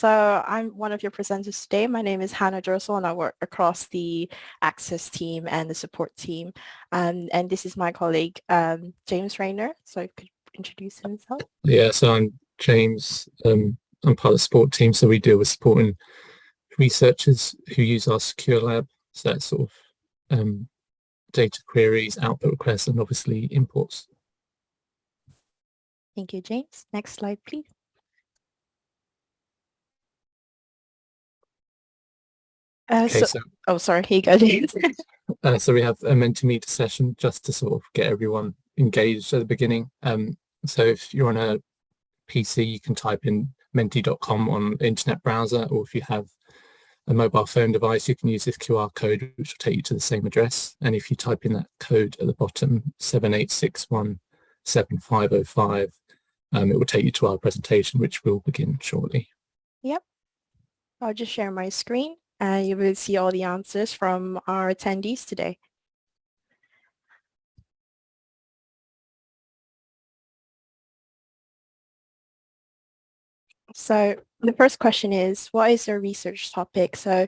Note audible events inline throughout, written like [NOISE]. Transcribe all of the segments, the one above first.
So I'm one of your presenters today. My name is Hannah Jersel and I work across the access team and the support team. Um, and this is my colleague, um, James Rayner. So could introduce himself. Yeah, so I'm James. Um, I'm part of the support team. So we deal with supporting researchers who use our secure lab. So that's sort of um, data queries, output requests, and obviously imports. Thank you, James. Next slide, please. Uh, Okay, so, so oh, sorry, here you go, [LAUGHS] uh, so we have a Mentimeter session just to sort of get everyone engaged at the beginning. Um, so if you're on a PC, you can type in menti.com on internet browser, or if you have a mobile phone device, you can use this QR code, which will take you to the same address. And if you type in that code at the bottom, 78617505, um, it will take you to our presentation, which will begin shortly. Yep. I'll just share my screen and you will see all the answers from our attendees today. So the first question is, what is your research topic? So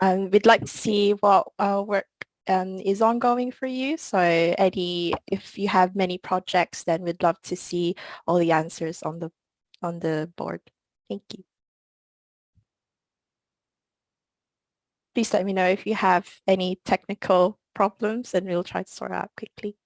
um, we'd like to see what uh, work um, is ongoing for you. So Eddie, if you have many projects, then we'd love to see all the answers on the on the board. Thank you. Please let me know if you have any technical problems and we'll try to sort out quickly.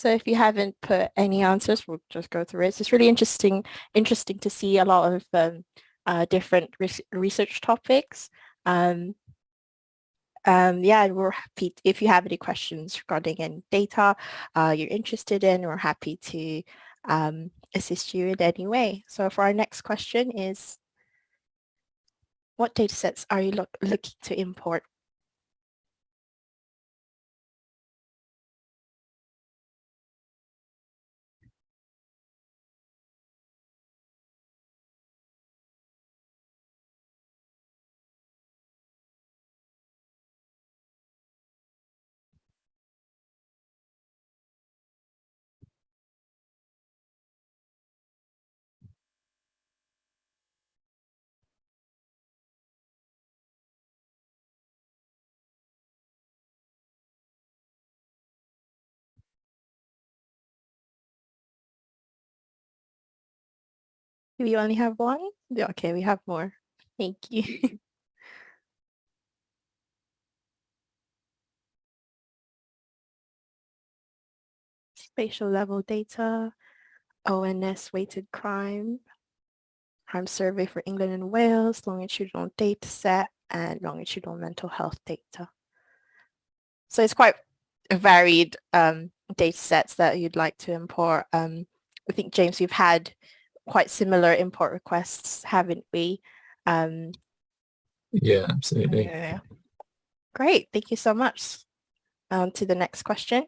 So if you haven't put any answers, we'll just go through it. It's really interesting, interesting to see a lot of um, uh, different res research topics. Um, um, yeah, we're happy if you have any questions regarding any data uh, you're interested in, we're happy to um, assist you in any way. So for our next question is, what data sets are you look, looking to import Do we only have one? Okay, we have more. Thank you. [LAUGHS] Spatial level data, ONS weighted crime, crime survey for England and Wales, longitudinal data set, and longitudinal mental health data. So it's quite varied um, data sets that you'd like to import. Um, I think, James, we've had quite similar import requests, haven't we? Um, Yeah, absolutely. yeah. Great, thank you so much. Um, to the next question.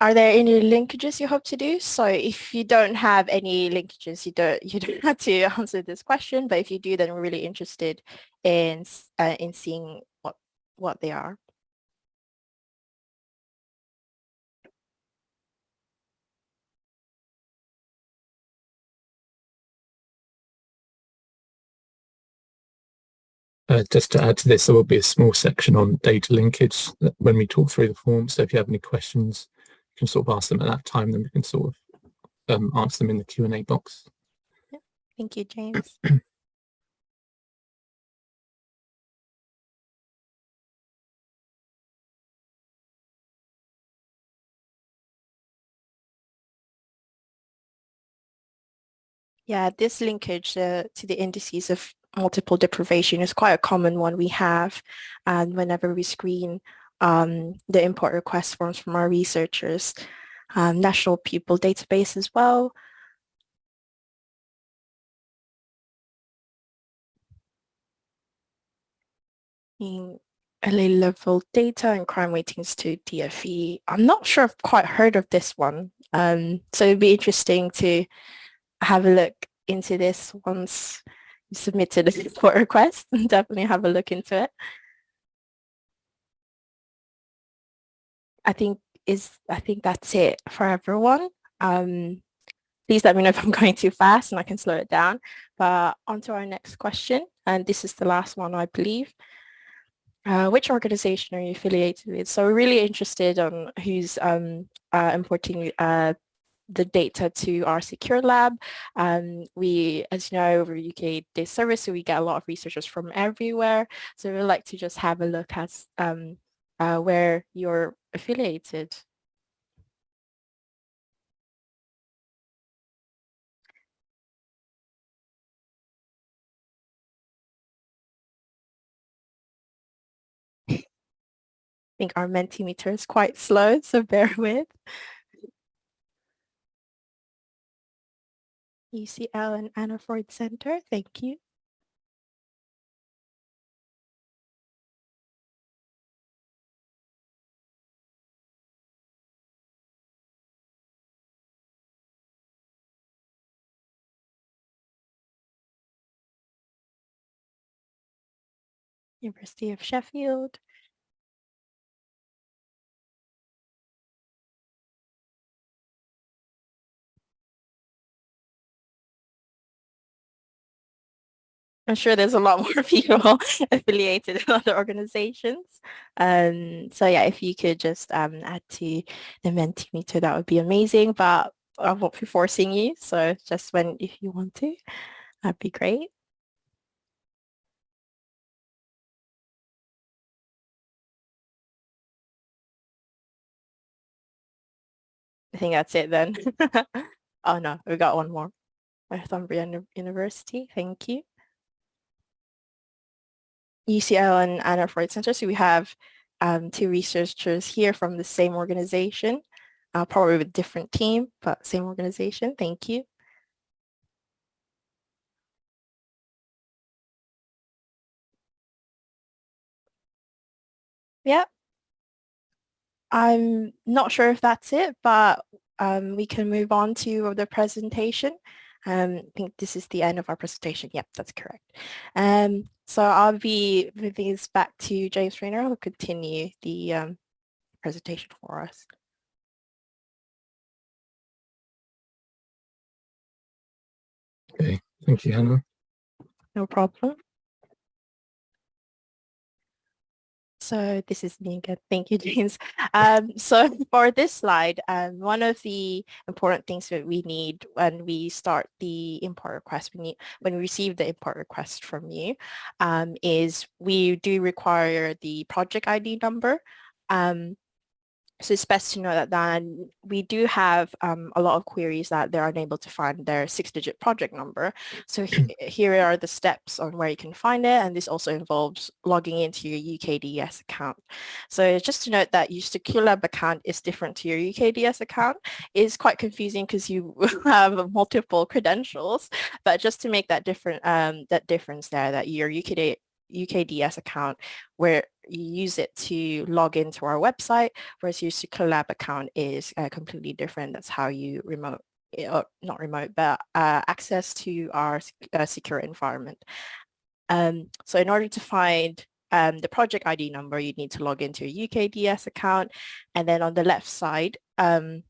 Are there any linkages you hope to do? So if you don't have any linkages, you don't you don't [LAUGHS] have to answer this question. But if you do, then we're really interested in uh, in seeing what what they are. Uh, just to add to this, there will be a small section on data linkage when we talk through the form. So if you have any questions, you can sort of ask them at that time, then we can sort of um, answer them in the Q&A box. Thank you, James. [CLEARS THROAT] Yeah, this linkage uh, to the indices of multiple deprivation is quite a common one we have. And whenever we screen um, the import request forms from our researchers, um, national pupil database as well. In LA level data and crime weightings to DFE. I'm not sure I've quite heard of this one. Um, so it'd be interesting to have a look into this once submitted a [LAUGHS] support request and [LAUGHS] definitely have a look into it. I think is I think that's it for everyone. Um, please let me know if I'm [LAUGHS] going too fast and I can slow it down. But on to our next question, and this is the last one, I believe. Uh, which organization are you affiliated with? So we're really interested on who's um, uh, importing uh, the data to our secure lab. Um, we, as you know, over UK Data Service, so we get a lot of researchers from everywhere. So we'd like to just have a look at um, uh, where you're affiliated. [LAUGHS] I think our Mentimeter is quite slow, so bear with. UCL and Anna Freud Center, thank you. University of Sheffield. I'm sure there's a lot [LAUGHS] more people affiliated in other organizations. Um, so yeah, if you could just um, add to the Mentimeter, that would be amazing. But I won't be forcing you. So just when, if you want to, that'd be great. I think that's it then. [LAUGHS] oh no, we got one more. Northumbria University, thank you. UCL and Anna Freud Center. So we have um, two researchers here from the same organization, uh, probably with different team, but same organization. Thank you. Yeah. I'm not sure if that's it, but um, we can move on to the presentation. Um, I think this is the end of our presentation. Yep, that's correct. Um, so I'll be moving this back to James Rayner who will continue the um, presentation for us. Okay, thank you, Hannah. No problem. So this is me again. Thank you, [LAUGHS] James. Um, so [LAUGHS] for this slide, um, one of the important things that we need when we start the import request, when we receive the import request from you, um, is we do require the project ID number. Um, so it's best to know that then we do have um, a lot of queries that they're unable to find their six-digit project number. So he [CLEARS THROAT] here are the steps on where you can find it, and this also involves logging into your UKDS account. So just to note that your secure lab account is different to your UKDS account. It's quite confusing because you [LAUGHS] have multiple credentials, but just to make that different um, that difference there, that your UKD UKDS account where you use it to log into our website, whereas your Secure Lab account is uh, completely different. That's how you remote, or eh, uh, not remote, but uh, access to our uh, secure environment. Um, so in order to find um, the project ID number, you need to log into your UKDS account. And then on the left side, um,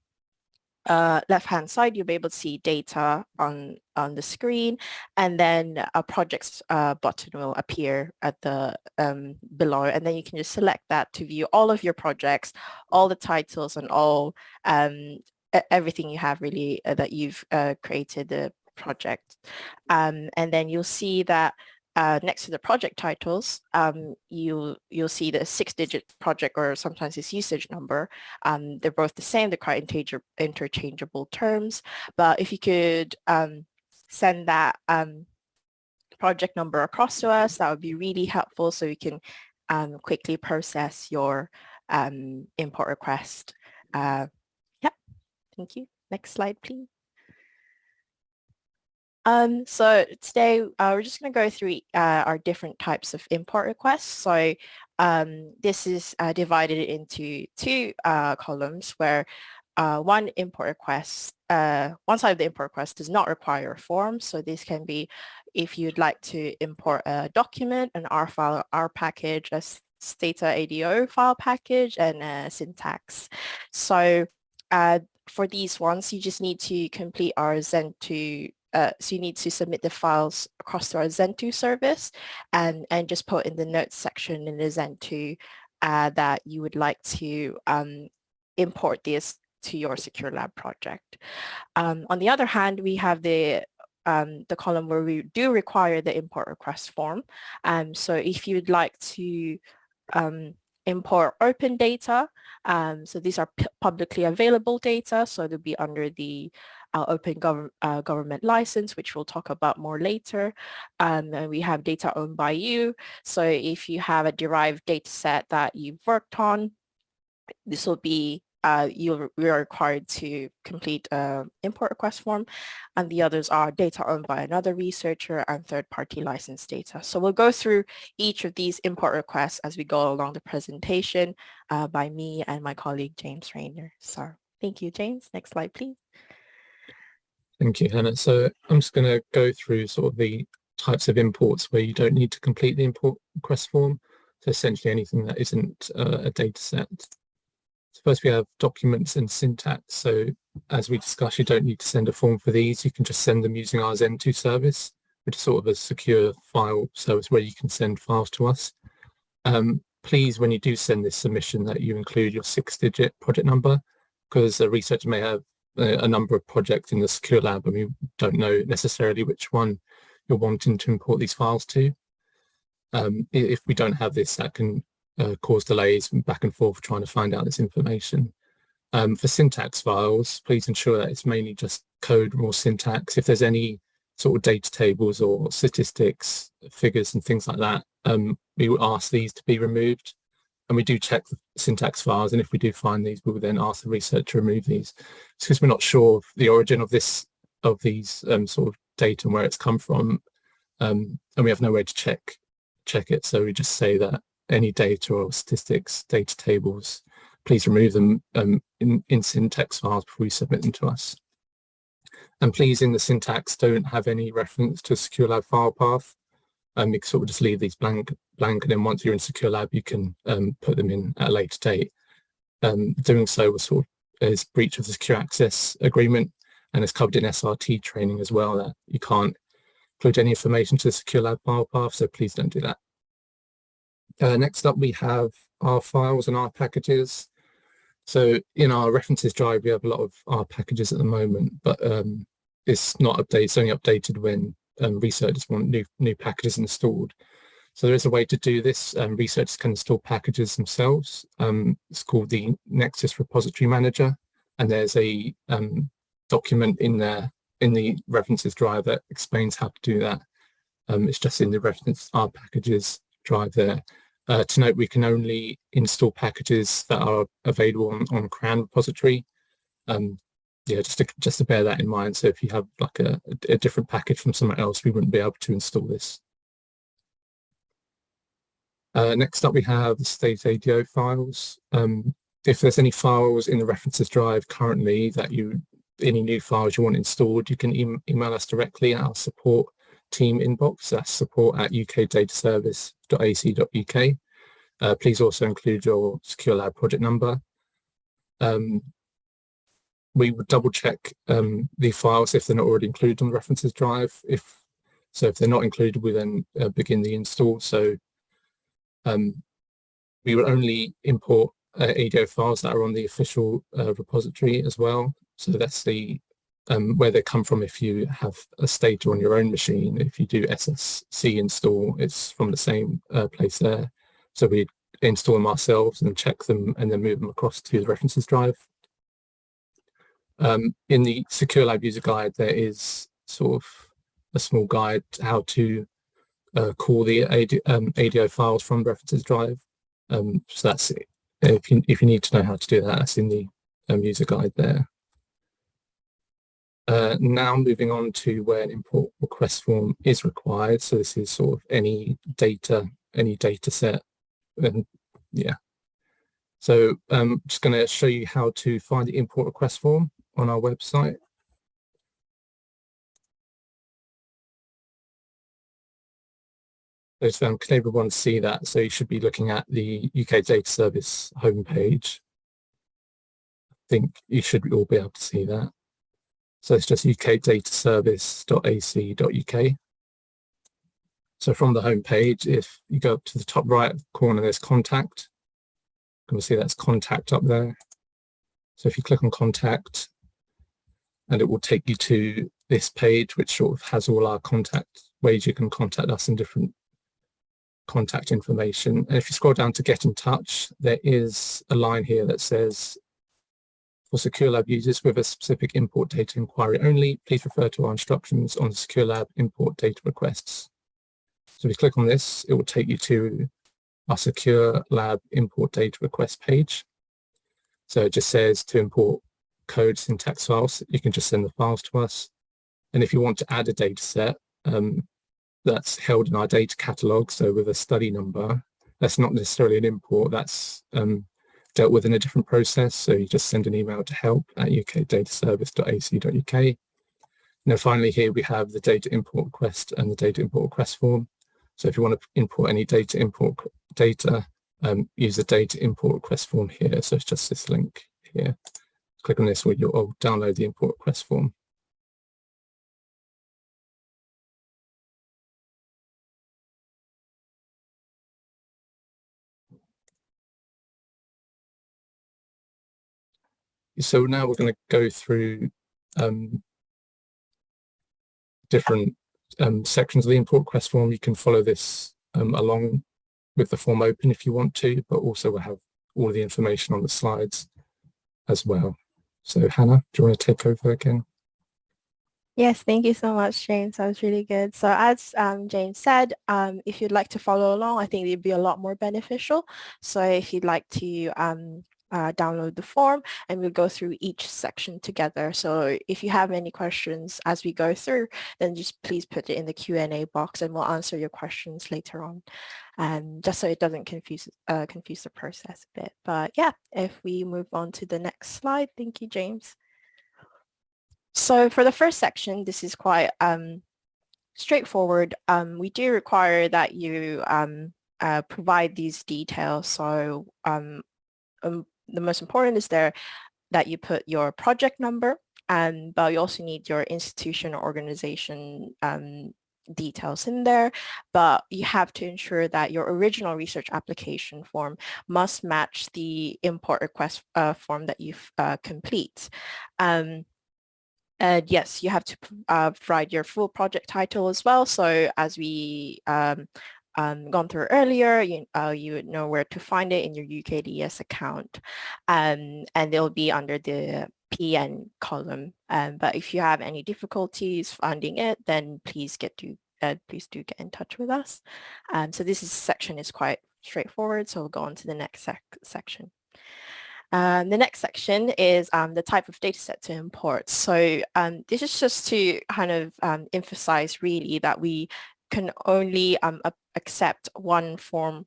uh, left-hand side, you'll be able to see data on, on the screen, and then a projects uh, button will appear at the um, below, and then you can just select that to view all of your projects, all the titles, and all um, everything you have really uh, that you've uh, created the project. Um, and then you'll see that uh, next to the project titles, um, you, you'll see the six-digit project or sometimes it's usage number. Um, they're both the same, they're quite interchangeable, interchangeable terms, but if you could um, send that um, project number across to us, that would be really helpful so we can um, quickly process your um, import request. Uh, yeah, thank you. Next slide, please. Um, so today uh, we're just going to go through uh, our different types of import requests. So um, this is uh, divided into two uh, columns where uh, one import request, uh, one side of the import request does not require a form. So this can be if you'd like to import a document, an R file, R package, a Stata ADO file package, and a syntax. So for these ones, you just need to complete our ZendTo uh, so you need to submit the files across to our ZendTo service and, and just put in the notes section in the ZendTo uh, that you would like to um, import this to your secure lab project. Um, on the other hand, we have the um, the column where we do require the import request form. Um, so if you'd like to um, import open data, um, so these are publicly available data, so they'll be under the our open gov uh, government license, which we'll talk about more later. Um, and we have data owned by you. So if you have a derived data set that you've worked on, this will be uh, you're, you're required to complete an import request form and the others are data owned by another researcher and third-party license data. So we'll go through each of these import requests as we go along the presentation uh, by me and my colleague James Rayner. So thank you, James. Next slide, please. Thank you, Hannah. So I'm just going to go through sort of the types of imports where you don't need to complete the import request form. So essentially anything that isn't uh, a data set. So first we have documents and syntax. So as we discussed, you don't need to send a form for these. You can just send them using our ZendTo service, which is sort of a secure file service where you can send files to us. Um, please, when you do send this submission, that you include your six-digit project number, because a researcher may have a number of projects in the secure lab and we don't know necessarily which one you're wanting to import these files to. Um, if we don't have this, that can uh, cause delays back and forth trying to find out this information. Um, for syntax files, please ensure that it's mainly just code or syntax. If there's any sort of data tables or statistics, figures and things like that, um, we will ask these to be removed and we do check the syntax files and if we do find these we will then ask the researcher to remove these. It's because we're not sure of the origin of this of these um, sort of data and where it's come from um, and we have no way to check check it. So we just say that any data or statistics data tables please remove them um, in, in syntax files before you submit them to us. And please in the syntax don't have any reference to a secure lab file path um, you can sort of just leave these blank, blank, and then once you're in Secure Lab, you can um, put them in at a later date. Um, doing so was sort of is breach of the secure access agreement, and it's covered in SRT training as well that you can't include any information to the Secure Lab file path, so please don't do that. Uh, next up, we have our files and our packages. So in our references drive, we have a lot of our packages at the moment, but um, it's not updated. It's only updated when um, researchers want new, new packages installed. So there is a way to do this. Um, researchers can install packages themselves. Um, it's called the Nexus Repository Manager, and there's a um, document in there in the references drive that explains how to do that. Um, it's just in the reference R packages drive there. Uh, to note, we can only install packages that are available on, on CRAN repository. Yeah, just to just to bear that in mind. So if you have like a, a different package from somewhere else, we wouldn't be able to install this. Uh, next up, we have the Stata ADO files. Um, if there's any files in the references drive currently that you, any new files you want installed, you can e email us directly at our support team inbox. That's support at ukdataservice.ac.uk. Uh, please also include your Secure Lab project number. Um, we would double check um, the files if they're not already included on the references drive. If so, if they're not included, we then uh, begin the install. So um, we will only import uh, ADO files that are on the official uh, repository as well. So that's the um, where they come from if you have a Stata on your own machine. If you do SSC install, it's from the same uh, place there. So we install them ourselves and check them and then move them across to the references drive. Um, in the Secure Lab user guide, there is sort of a small guide how to uh, call the AD, um, ADO files from references drive. Um, so that's it. If you, if you need to know how to do that, that's in the um, user guide there. Uh, now moving on to where an import request form is required. So this is sort of any data, any data set. And yeah. So I'm um, just going to show you how to find the import request form on our website. Those um, can everyone see that? So you should be looking at the UK Data Service homepage. I think you should all be able to see that. So it's just ukdataservice.ac.uk. So from the homepage, if you go up to the top right corner, there's contact. You can see that's contact up there. So if you click on contact, and it will take you to this page, which sort of has all our contact ways you can contact us in different contact information. And if you scroll down to get in touch, there is a line here that says for SecureLab users with a specific import data inquiry only, please refer to our instructions on SecureLab import data requests. So if you click on this, it will take you to our SecureLab import data request page. So it just says to import code syntax files, you can just send the files to us. And if you want to add a data set um, that's held in our data catalog, so with a study number, that's not necessarily an import, that's um, dealt with in a different process. So you just send an email to help at ukdataservice.ac.uk. Then finally here we have the data import request and the data import request form. So if you want to import any data import data, um, use the data import request form here. So it's just this link here. Click on this where you'll download the import request form. So now we're going to go through um, different um, sections of the import request form. You can follow this um, along with the form open if you want to, but also we'll have all the information on the slides as well. So Hannah, do you want to take over again? Yes, thank you so much, James. That was really good. So as um, James said, um, if you'd like to follow along, I think it'd be a lot more beneficial. So if you'd like to um, uh, download the form and we'll go through each section together. So if you have any questions as we go through, then just please put it in the Q&A box and we'll answer your questions later on. Um, just so it doesn't confuse uh, confuse the process a bit. But yeah, if we move on to the next slide. Thank you, James. So for the first section, this is quite um, straightforward. Um, we do require that you um, uh, provide these details. So um, um, the most important is there that you put your project number, and but you also need your institution or organization um, details in there, but you have to ensure that your original research application form must match the import request uh, form that you uh, complete. Um, and yes, you have to uh, provide your full project title as well. So as we um, um, gone through earlier, you, uh, you would know where to find it in your UKDS account. Um, and it'll be under the PN column. Um, but if you have any difficulties finding it, then please get to uh, please do get in touch with us. Um, so this is, section is quite straightforward. So we'll go on to the next sec section. Um, the next section is um, the type of data set to import. So um, this is just to kind of um, emphasize really that we can only um, accept one form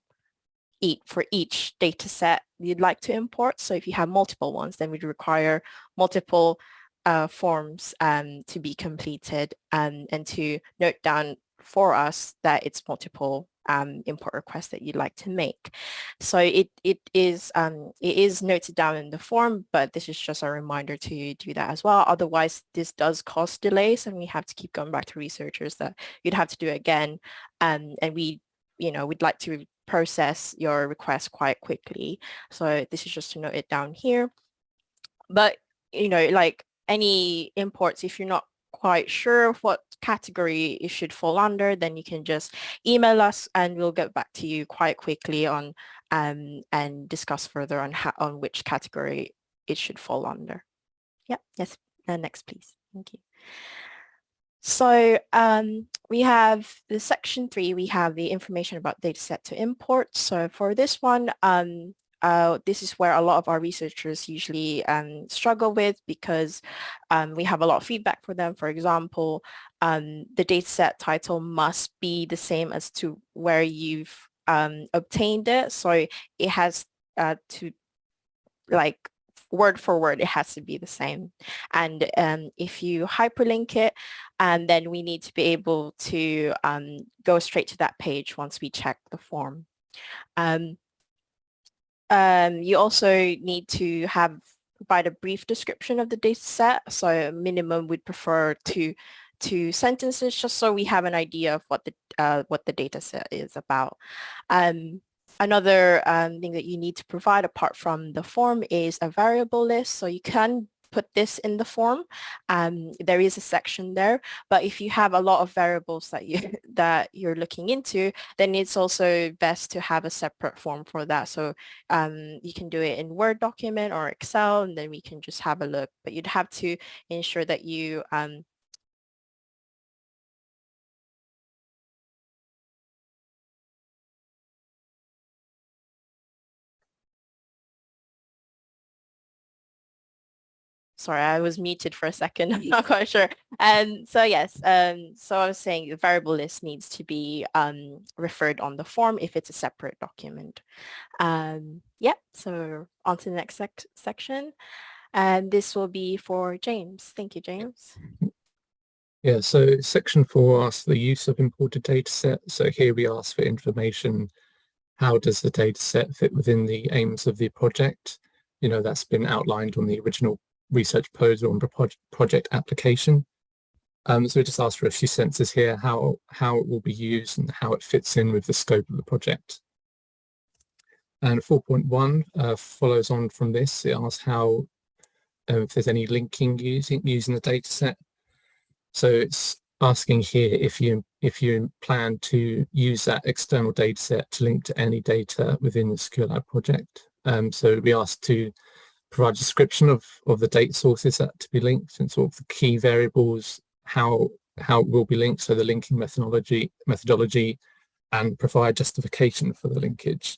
each for each data set you'd like to import. So if you have multiple ones, then we'd require multiple uh, forms um, to be completed and, and to note down for us that it's multiple um, import requests that you'd like to make. So it, it, is, um, it is noted down in the form, but this is just a reminder to do that as well. Otherwise, this does cause delays and we have to keep going back to researchers that you'd have to do it again. Um, and we, you know, we'd like to process your request quite quickly. So this is just to note it down here. But, you know, like any imports, if you're not quite sure what category it should fall under, then you can just email us and we'll get back to you quite quickly on um, and discuss further on how, on which category it should fall under. Yeah, yes, uh, next please. Thank you. So um, we have the section three, we have the information about dataset to import. So for this one, um, uh, this is where a lot of our researchers usually um, struggle with because um, we have a lot of feedback for them. For example, um, the dataset title must be the same as to where you've um, obtained it. So it has uh, to like word for word, it has to be the same. And um, if you hyperlink it, and then we need to be able to um, go straight to that page once we check the form. Um, um, you also need to have provide a brief description of the data set. So minimum we'd prefer to two sentences just so we have an idea of what the uh, what the data set is about. Um, Another um, thing that you need to provide apart from the form is a variable list. So you can put this in the form. Um, there is a section there, but if you have a lot of variables that you [LAUGHS] that you're looking into, then it's also best to have a separate form for that. So um, you can do it in Word document or Excel, and then we can just have a look. But you'd have to ensure that you um, sorry, I was muted for a second. [LAUGHS] I'm not quite sure. And so yes, um, so I was saying the variable list needs to be um, referred on the form if it's a separate document. Um, yeah, so on to the next sec section. And this will be for James. Thank you, James. Yeah, so section four asks the use of imported data set. So here we ask for information. How does the data set fit within the aims of the project? You know, that's been outlined on the original research proposal and project application. Um, so we just asked for a few sentences here, how, how it will be used and how it fits in with the scope of the project. And 4.1 uh, follows on from this. It asks how, uh, if there's any linking using, using the data set. So it's asking here if you if you plan to use that external data set to link to any data within the Secure Lab project. Um, so we asked to provide a description of, of the date sources that to be linked and sort of the key variables, how how it will be linked, so the linking methodology methodology and provide justification for the linkage.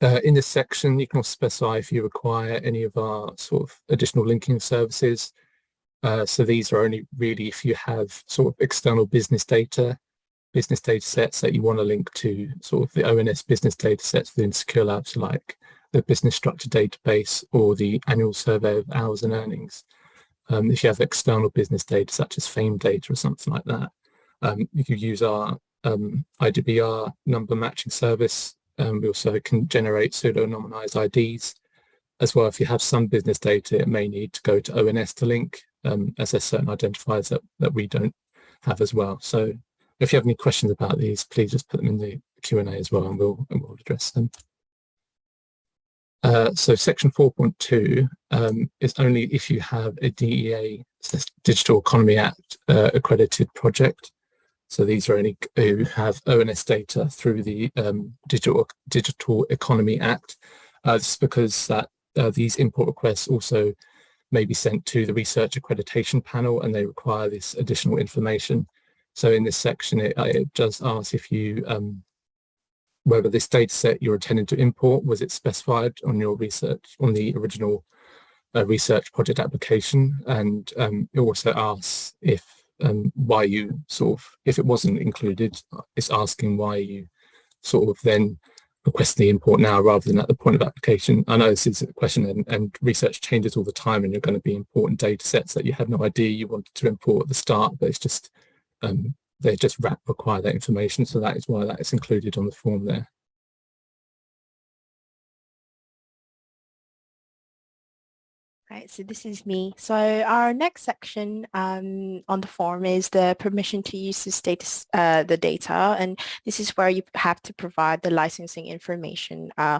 Uh, in this section, you can also specify if you require any of our sort of additional linking services. Uh, so these are only really if you have sort of external business data, business data sets that you want to link to sort of the ONS business data sets within Secure Labs like the business structure database or the annual survey of hours and earnings. Um, if you have external business data such as fame data or something like that, um, you could use our um, IDBR number matching service. Um, we also can generate pseudo-anonymized IDs. As well, if you have some business data, it may need to go to ONS to link, um, as there's certain identifiers that, that we don't have as well. So if you have any questions about these, please just put them in the Q&A as well and we'll, and we'll address them. Uh, so section 4.2 um, is only if you have a DEA, Digital Economy Act uh, accredited project. So these are only who have ONS data through the um, Digital, Digital Economy Act. Uh, this is because that uh, these import requests also may be sent to the research accreditation panel and they require this additional information. So in this section, it, it does ask if you um, whether this data set you're intending to import, was it specified on your research, on the original uh, research project application? And um, it also asks if um, why you sort of, if it wasn't included, it's asking why you sort of then request the import now rather than at the point of application. I know this is a question and, and research changes all the time and you're going to be important data sets that you had no idea you wanted to import at the start, but it's just um, they just wrap require that information. So that is why that is included on the form there. Right, so this is me. So our next section um, on the form is the permission to use this data, uh, the data, and this is where you have to provide the licensing information uh,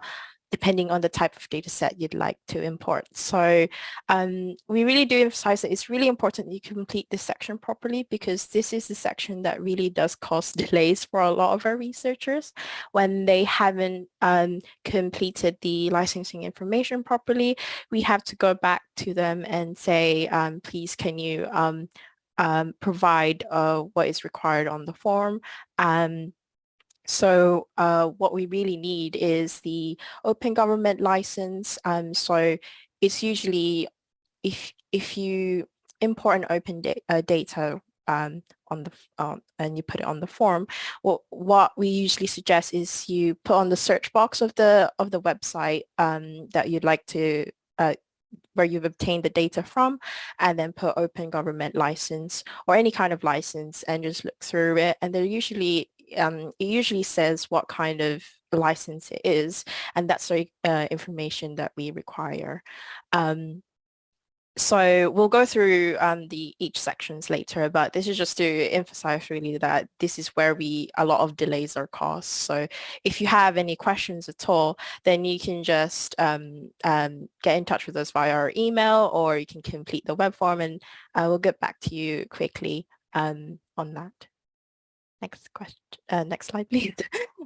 depending on the type of data set you'd like to import. So um, we really do emphasize that it's really important that you complete this section properly because this is the section that really does cause [LAUGHS] delays for a lot of our researchers when they haven't um, completed the licensing information properly. We have to go back to them and say, um, please can you um, um, provide uh, what is required on the form. So uh, what we really need is the open government license. Um, so it's usually if if you import an open da uh, data um, on the um, and you put it on the form, well, what we usually suggest is you put on the search box of the of the website um, that you'd like to uh, where you've obtained the data from and then put open government license or any kind of license and just look through it and they're usually um, it usually says what kind of license it is and that's the uh, information that we require um, so we'll go through um, the each sections later, but this is just to emphasize really that this is where we a lot of delays are caused. So if you have any questions at all, then you can just um, um, get in touch with us via our email or you can complete the web form and uh, we'll get back to you quickly um, on that. Next question, uh, next slide, please.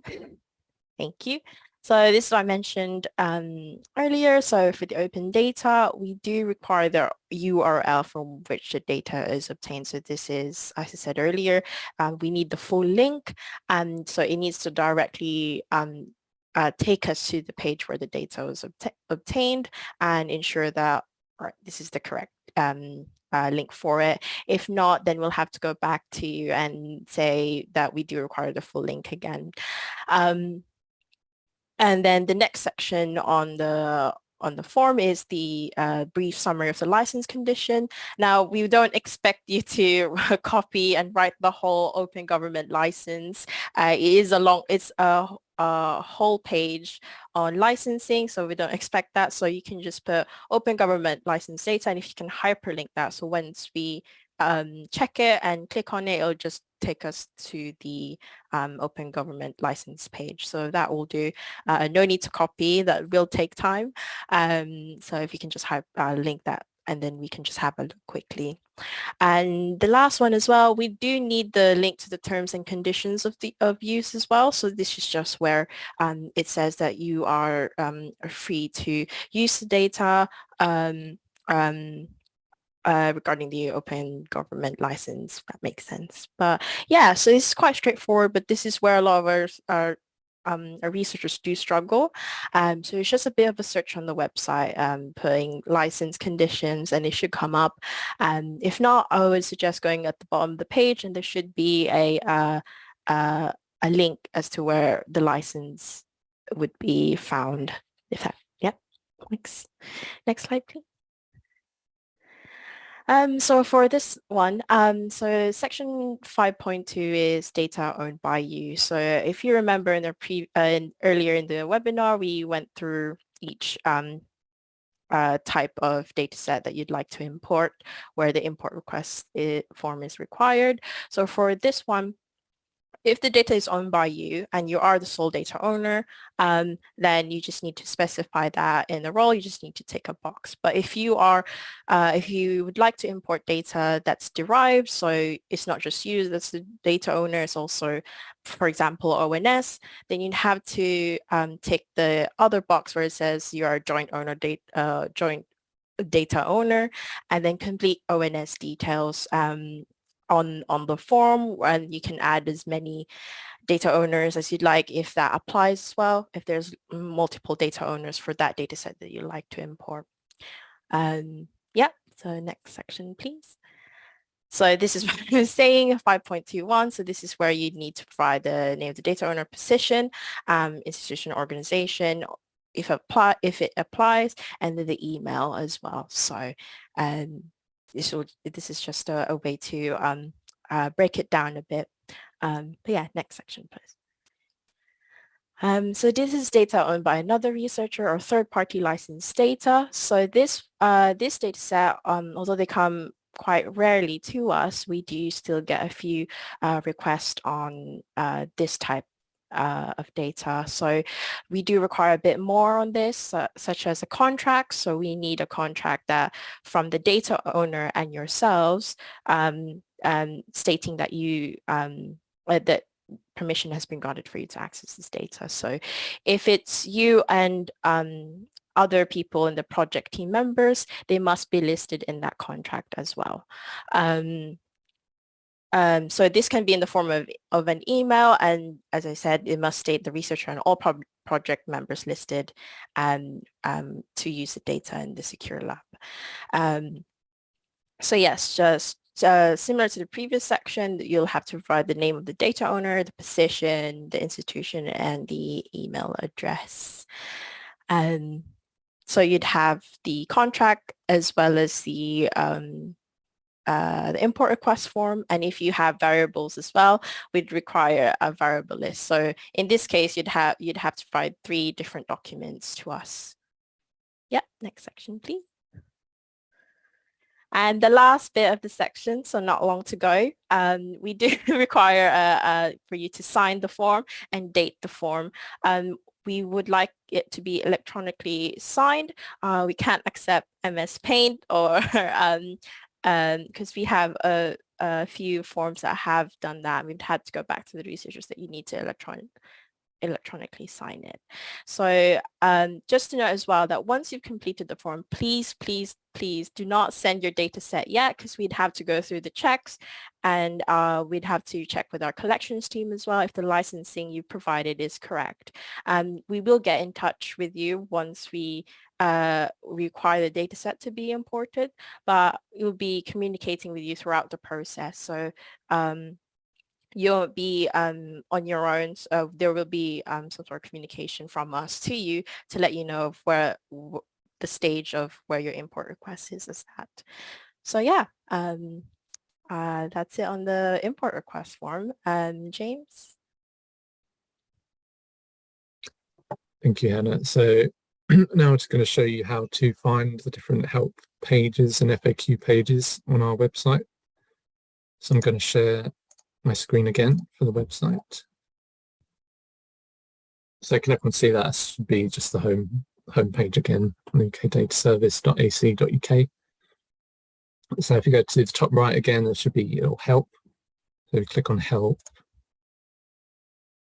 [LAUGHS] Thank you. So this I mentioned um, earlier. So for the open data, we do require the URL from which the data is obtained. So this is, as I said earlier, um, we need the full link. And so it needs to directly um, uh, take us to the page where the data was obta obtained and ensure that right, this is the correct um, uh, link for it. If not, then we'll have to go back to you and say that we do require the full link again. Um, and then the next section on the on the form is the uh, brief summary of the license condition. Now, we don't expect you to [LAUGHS] copy and write the whole open government license. Uh, it is a long, it's a, a, whole page on licensing, so we don't expect that. So you can just put open government license data, and if you can hyperlink that, so once we um, check it and click on it, it'll just take us to the um, open government license page. So that will do. Uh, no need to copy, that will take time. Um, so if you can just uh, link that and then we can just have a look quickly. And the last one as well, we do need the link to the terms and conditions of the of use as well. So this is just where um, it says that you are um, free to use the data um, um uh, regarding the open government license, that makes sense. But yeah, so it's quite straightforward, but this is where a lot of our, our, um, our researchers do struggle. Um, so it's just a bit of a search on the website, um, putting license conditions and it should come up. Um, if not, I would suggest going at the bottom of the page and there should be a, uh, uh, a link as to where the license would be found. If that, yeah, thanks. Next slide, please. Um, so for this one, um, so section 5.2 is data owned by you. So if you remember in the pre uh, in, earlier in the webinar, we went through each um, uh, type of data set that you'd like to import, where the import request form is required. So for this one, if the data is owned by you and you are the sole data owner, um, then you just need to specify that in the role. You just need to tick a box. But if you are, uh, if you would like to import data that's derived, so it's not just you that's the data owner, it's also, for example, ONS, then you'd have to um, tick the other box where it says you are a joint owner, data, uh, joint data owner, and then complete ONS details um, on, on the form and you can add as many data owners as you'd like if that applies as well, if there's multiple data owners for that data set that you'd like to import. Um, yeah, so next section, please. So this is [LAUGHS] what I was saying, 5.21. So this is where you need to provide the name of the data owner position, um, institution organization, if, apply, if it applies, and then the email as well. So um, this will, this is just a, a way to um, uh, break it down a bit. Um, but yeah, next section, please. Um, so this is data owned by another researcher or third-party licensed data. So this uh, this data set, um, although they come quite rarely to us, we do still get a few uh, requests on uh, this type uh, of data. So we do require a bit more on this, uh, such as a contract. So we need a contract that from the data owner and yourselves um, um, stating that you um, uh, that permission has been granted for you to access this data. So if it's you and um, other people in the project team members, they must be listed in that contract as well. Um, um, so this can be in the form of, of an email and as I said, it must state the researcher and all pro project members listed and um, to use the data in the secure lab. Um, so yes, just uh, similar to the previous section, you'll have to provide the name of the data owner, the position, the institution, and the email address. Um, so you'd have the contract as well as the um, uh, the import request form. And if you have variables as well, we'd require a variable list. So in this case, you'd have you'd have to provide three different documents to us. Yeah, next section, please. And the last bit of the section, so not long to go, um, we do [LAUGHS] require uh, uh, for you to sign the form and date the form. Um, we would like it to be electronically signed. Uh, we can't accept MS Paint or [LAUGHS] um, because um, we have a, a, few forms that have done that. We've had to go back to the researchers that you need to electronic, electronically sign it. So um, just to note as well that once you've completed the form, please, please, please do not send your data set yet because we'd have to go through the checks and uh, we'd have to check with our collections team as well if the licensing you provided is correct. Um, we will get in touch with you once we uh, require the data set to be imported, but we'll be communicating with you throughout the process. So um, you'll be um, on your own. So there will be um, some sort of communication from us to you to let you know of where the stage of where your import request is, is at. So yeah, um, uh, that's it on the import request form. Um, James? Thank you, Hannah. So [CLEARS THROAT] now I'm just going to show you how to find the different help pages and FAQ pages on our website. So I'm going to share my screen again for the website. So can everyone see that should be just the home home page again, ukdataservice.ac.uk. So if you go to the top right again, there should be know, help. So if you click on help,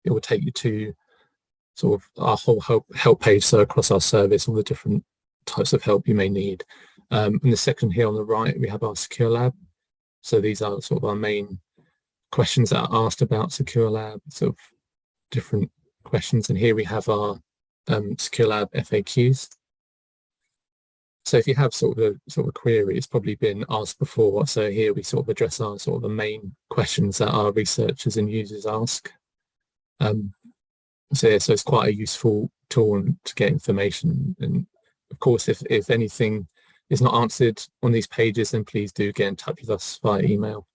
it will take you to sort of our whole help, help page. So across our service, all the different types of help you may need. Um, in the section here on the right, we have our Secure Lab. So these are sort of our main questions that are asked about Secure Lab, sort of different questions. And here we have our um, Secure Lab FAQs. So if you have sort of a sort of query, it's probably been asked before. So here we sort of address our sort of the main questions that our researchers and users ask. Um, so, so it's quite a useful tool to get information. And of course, if, if anything is not answered on these pages, then please do get in touch with us via email.